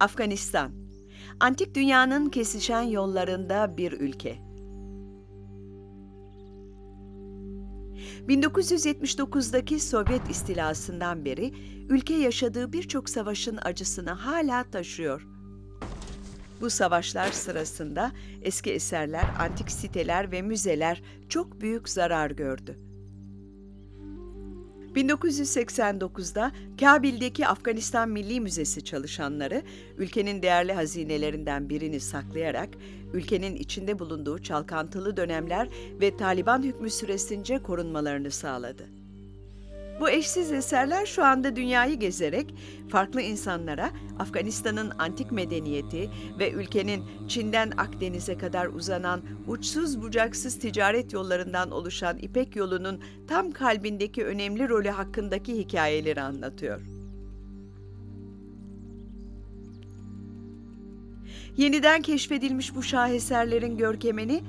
Afganistan. Antik dünyanın kesişen yollarında bir ülke. 1979'daki Sovyet istilasından beri ülke yaşadığı birçok savaşın acısını hala taşıyor. Bu savaşlar sırasında eski eserler, antik siteler ve müzeler çok büyük zarar gördü. 1989'da Kabil'deki Afganistan Milli Müzesi çalışanları ülkenin değerli hazinelerinden birini saklayarak ülkenin içinde bulunduğu çalkantılı dönemler ve Taliban hükmü süresince korunmalarını sağladı. Bu eşsiz eserler şu anda dünyayı gezerek farklı insanlara Afganistan'ın antik medeniyeti ve ülkenin Çin'den Akdeniz'e kadar uzanan uçsuz bucaksız ticaret yollarından oluşan İpek yolunun tam kalbindeki önemli rolü hakkındaki hikayeleri anlatıyor. Yeniden keşfedilmiş bu şaheserlerin görkemini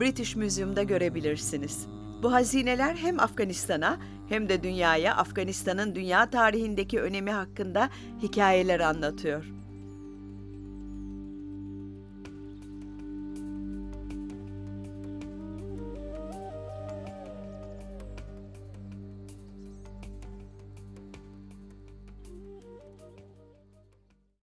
British Museum'da görebilirsiniz. Bu hazineler hem Afganistan'a hem de dünyaya Afganistan'ın dünya tarihindeki önemi hakkında hikayeler anlatıyor.